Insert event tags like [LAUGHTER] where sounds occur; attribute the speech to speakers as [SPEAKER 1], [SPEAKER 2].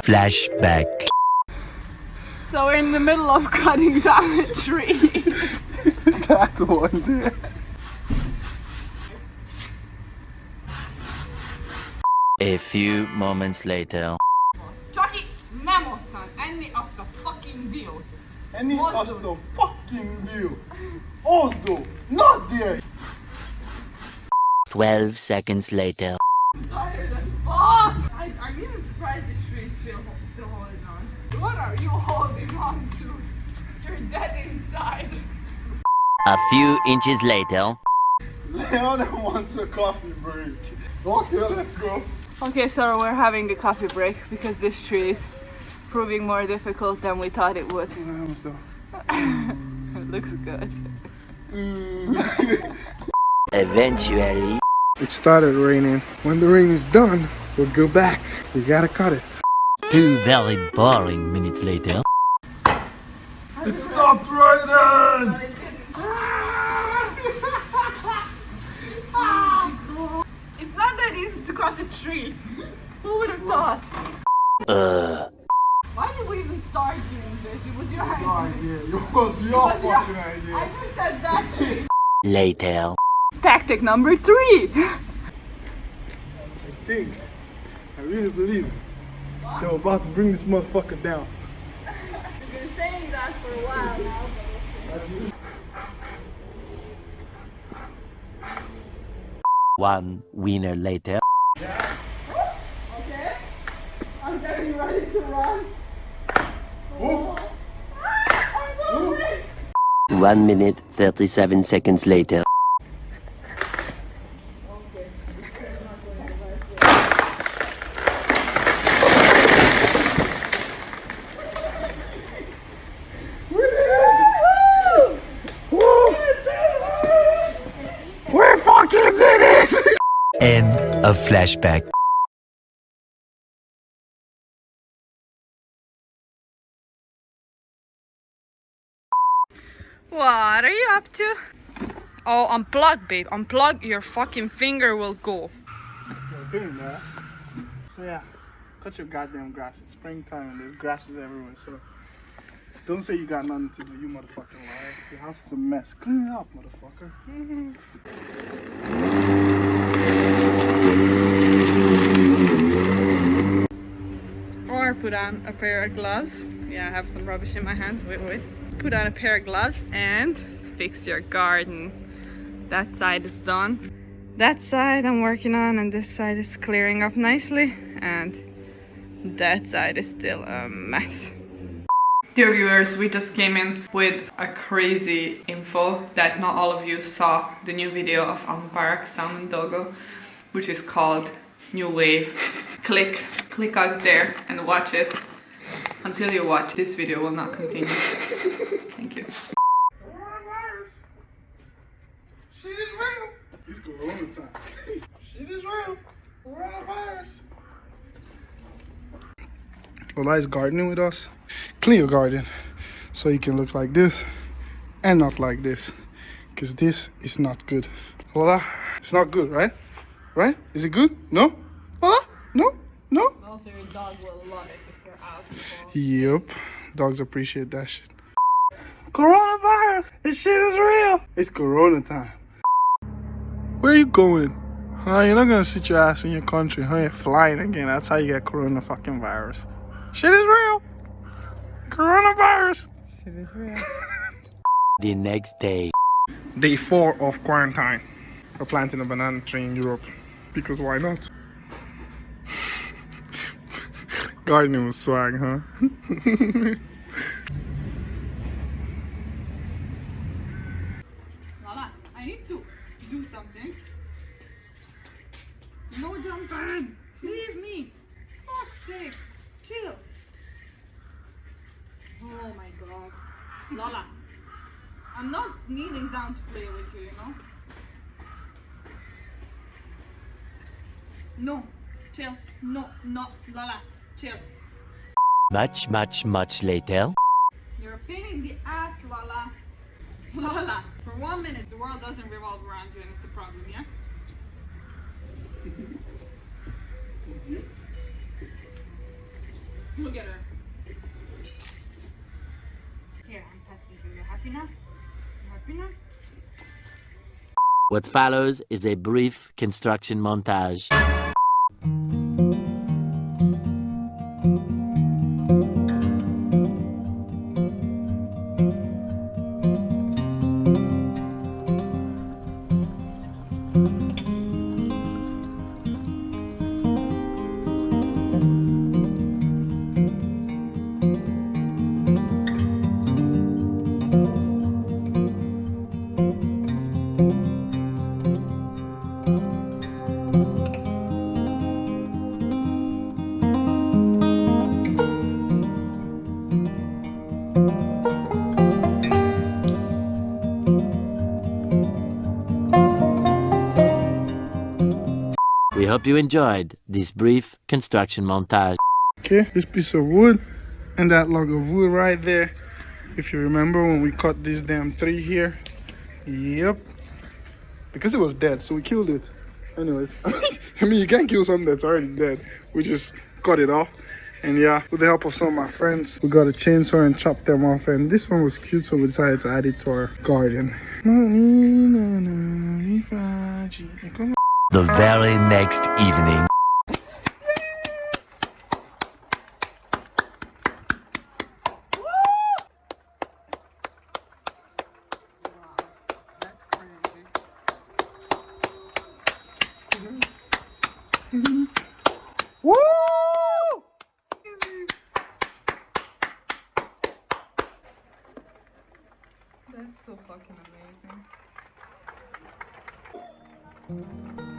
[SPEAKER 1] Flashback.
[SPEAKER 2] So we're in the middle of cutting down a tree. [LAUGHS]
[SPEAKER 3] that one there.
[SPEAKER 1] A few moments later.
[SPEAKER 2] Chucky, nem ottan enni azt a fucking diót.
[SPEAKER 3] Any
[SPEAKER 2] Oslo.
[SPEAKER 3] Oslo fucking deal. Oslo, not there.
[SPEAKER 1] 12 seconds later.
[SPEAKER 2] tired as fuck. I, I'm even surprised this tree is still, still holding on. What are you holding on to? You're dead inside.
[SPEAKER 1] A few inches later.
[SPEAKER 3] Leona wants a coffee break. Okay, let's go.
[SPEAKER 2] Okay, so we're having a coffee break because this tree is proving more difficult than we thought it would.
[SPEAKER 3] Vamos då. [LAUGHS]
[SPEAKER 2] It looks good. Mm. [LAUGHS]
[SPEAKER 1] Eventually.
[SPEAKER 3] It started raining. When the rain is done, we'll go back. We gotta cut it.
[SPEAKER 1] Two very boring minutes later.
[SPEAKER 3] It stopped raining!
[SPEAKER 2] It's not that easy to cut a tree. Who would have thought?
[SPEAKER 1] Uh,
[SPEAKER 2] Why did we even start doing this? It was your idea.
[SPEAKER 3] idea. It was your
[SPEAKER 2] It was your-
[SPEAKER 3] fucking
[SPEAKER 2] I just said that tree. [LAUGHS]
[SPEAKER 1] later.
[SPEAKER 2] Tactic number three.
[SPEAKER 3] I think, I really believe they were about to bring this motherfucker down.
[SPEAKER 2] You've been saying that for a while now.
[SPEAKER 1] One winner later.
[SPEAKER 2] Okay? I'm getting ready to run.
[SPEAKER 3] Oh,
[SPEAKER 2] I'm so.
[SPEAKER 1] One minute, 37 seconds later. End of flashback.
[SPEAKER 2] What are you up to? Oh, unplug, babe. Unplug. Your fucking finger will go.
[SPEAKER 3] You're doing that. So yeah, cut your goddamn grass. It's springtime and there's grasses everywhere. So don't say you got nothing to do, you motherfucking liar. Your house is a mess. Clean it up, motherfucker. Mm-hmm.
[SPEAKER 2] Or put on a pair of gloves. Yeah, I have some rubbish in my hands. Wait, wait. Put on a pair of gloves and fix your garden. That side is done. That side I'm working on and this side is clearing up nicely. And that side is still a mess. Dear viewers, we just came in with a crazy info that not all of you saw the new video of Ambarak Salmon Dogo, which is called New Wave. click, click out there and watch it. Until you watch, this video will not continue. Thank you.
[SPEAKER 3] Coronavirus. Shit is real. It's corona time. Shit is real. Coronavirus. Lola is gardening with us. Clean your garden so you can look like this and not like this. Because this is not good. Lola, it's not good, right? Right? Is it good? No? Lola? No? No?
[SPEAKER 2] Also, your dog will love it if you're out.
[SPEAKER 3] Yep. Dogs appreciate that shit. Coronavirus! This shit is real! It's corona time. Where are you going? Huh? You're not gonna sit your ass in your country, huh? You're flying again. That's how you get corona fucking virus. Shit is real! Coronavirus!
[SPEAKER 2] Shit is real. [LAUGHS]
[SPEAKER 1] The next day.
[SPEAKER 3] Day four of quarantine. We're planting a banana tree in Europe. Because why not? Gardening with swag, huh?
[SPEAKER 2] Lala, I need to do something. No jumping! Leave me! Fuck's sake! Chill! Oh my god. Lala, I'm not kneeling down to play with you, you know? No, chill. No, no, Lala, chill.
[SPEAKER 1] Much, much, much later.
[SPEAKER 2] You're a pain in the ass, Lala. Lala, for one minute, the world doesn't revolve around you and it's a problem, yeah?
[SPEAKER 1] What follows is a brief construction montage. Hope you enjoyed this brief construction montage.
[SPEAKER 3] Okay, this piece of wood and that log of wood right there. If you remember when we cut this damn tree here. Yep. Because it was dead, so we killed it. Anyways, [LAUGHS] I mean, you can't kill something that's already dead. We just cut it off. And yeah, with the help of some of my friends, we got a chainsaw and chopped them off. And this one was cute, so we decided to add it to our garden.
[SPEAKER 1] The very next evening.
[SPEAKER 2] That's so fucking amazing.